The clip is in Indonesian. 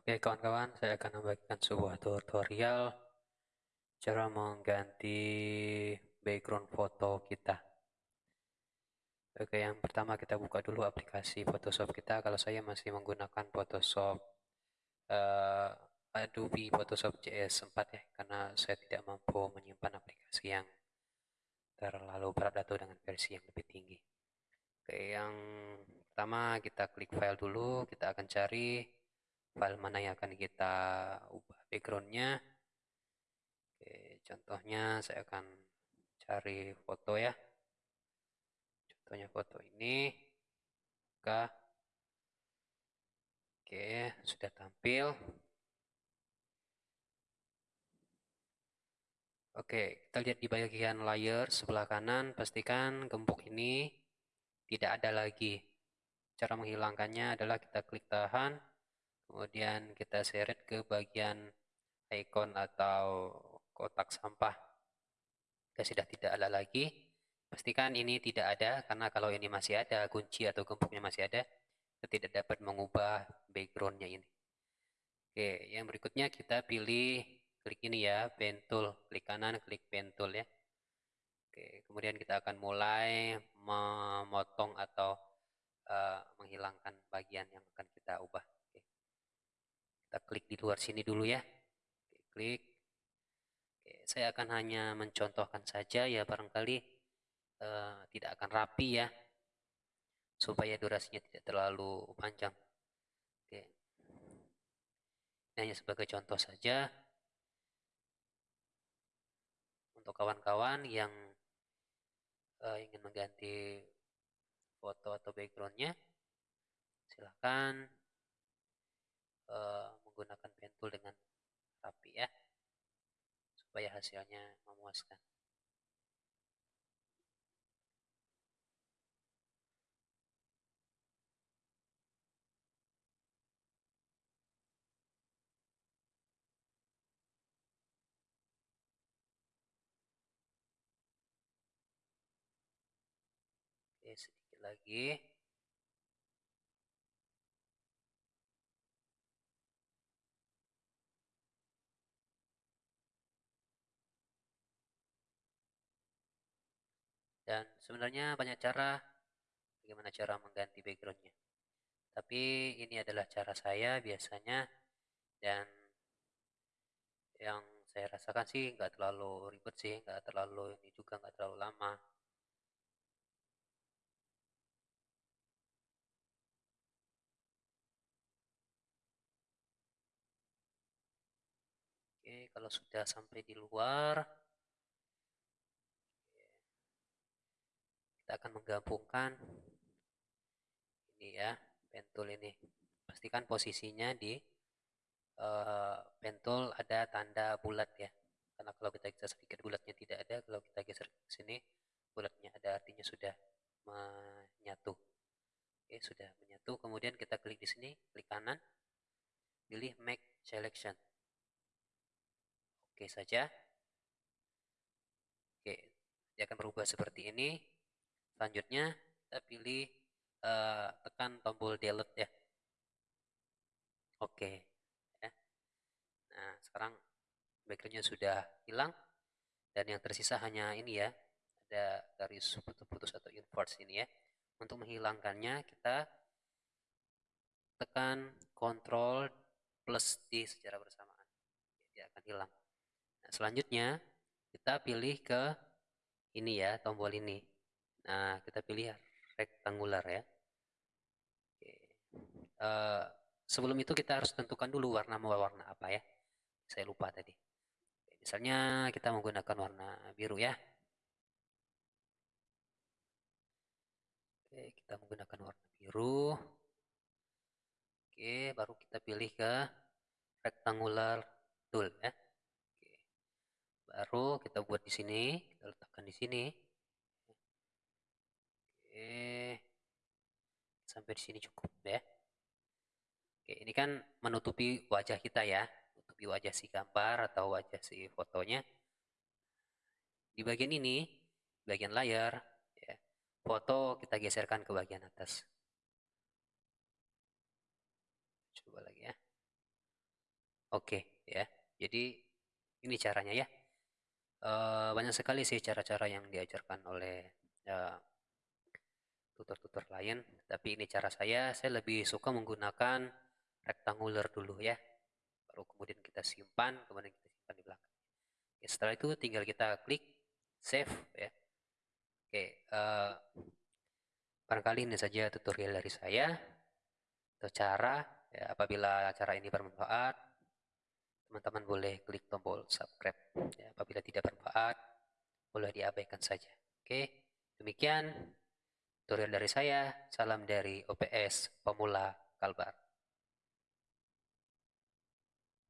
Oke kawan-kawan, saya akan membagikan sebuah tutorial cara mengganti background foto kita. Oke, yang pertama kita buka dulu aplikasi Photoshop kita. Kalau saya masih menggunakan Photoshop uh, Adobe Photoshop CS4 ya, karena saya tidak mampu menyimpan aplikasi yang terlalu berat atau dengan versi yang lebih tinggi. Oke, yang pertama kita klik file dulu, kita akan cari file mana yang akan kita ubah backgroundnya. Oke contohnya saya akan cari foto ya. Contohnya foto ini. Buka. Oke sudah tampil. Oke, kita lihat di bagian layer sebelah kanan, pastikan gembok ini tidak ada lagi. Cara menghilangkannya adalah kita klik tahan, kemudian kita seret ke bagian icon atau kotak sampah. Jika sudah tidak ada lagi. Pastikan ini tidak ada karena kalau ini masih ada kunci atau gemboknya masih ada kita tidak dapat mengubah backgroundnya ini. Oke yang berikutnya kita pilih klik ini ya pen tool. Klik kanan klik pen tool ya. Oke kemudian kita akan mulai memotong atau uh, menghilangkan bagian yang akan kita ubah kita klik di luar sini dulu ya. Oke, klik. Oke, saya akan hanya mencontohkan saja ya barangkali uh, tidak akan rapi ya supaya durasinya tidak terlalu panjang. Oke. ini hanya sebagai contoh saja. Untuk kawan-kawan yang uh, ingin mengganti foto atau backgroundnya silahkan uh, menggunakan pentul dengan rapi ya supaya hasilnya memuaskan Oke, sedikit lagi. Dan sebenarnya banyak cara bagaimana cara mengganti backgroundnya. Tapi ini adalah cara saya biasanya dan yang saya rasakan sih nggak terlalu ribet sih nggak terlalu ini juga nggak terlalu lama. Oke kalau sudah sampai di luar kita akan menggabungkan ini ya pentul ini. Pastikan posisinya di uh, pentul ada tanda bulat ya. Karena kalau kita geser sedikit bulatnya tidak ada kalau kita geser ke sini bulatnya ada artinya sudah menyatu. Oke sudah menyatu. Kemudian kita klik di sini klik kanan pilih make selection. Oke saja. Oke dia akan berubah seperti ini selanjutnya kita pilih uh, tekan tombol delete ya. Oke ya. nah sekarang backgroundnya sudah hilang dan yang tersisa hanya ini ya. Ada garis putus-putus atau inverse ini ya. Untuk menghilangkannya kita tekan Ctrl plus D secara bersamaan. Dia akan hilang. Nah selanjutnya kita pilih ke ini ya tombol ini Nah, kita pilih rektangular ya. Oke. Uh, sebelum itu kita harus tentukan dulu warna mau warna apa ya. Saya lupa tadi. Misalnya kita menggunakan warna biru ya. Oke, kita menggunakan warna biru. Oke, baru kita pilih ke rectangular tool ya. Oke. Baru kita buat di sini, kita letakkan di sini. Oke. Sampai di sini cukup ya. Oke, ini kan menutupi wajah kita ya. Menutupi wajah si gambar atau wajah si fotonya. Di bagian ini, bagian layar, ya, foto kita geserkan ke bagian atas. Coba lagi ya. Oke ya, jadi ini caranya ya. Uh, banyak sekali sih cara-cara yang diajarkan oleh tutor-tutor lain, tapi ini cara saya. Saya lebih suka menggunakan rectangular dulu ya, baru kemudian kita simpan, kemudian kita simpan di belakang. Setelah itu tinggal kita klik save ya. Oke, uh, barangkali ini saja tutorial dari saya atau cara ya, apabila cara ini bermanfaat teman-teman boleh klik tombol subscribe ya, apabila tidak bermanfaat boleh diabaikan saja oke demikian tutorial dari saya salam dari OPS pemula Kalbar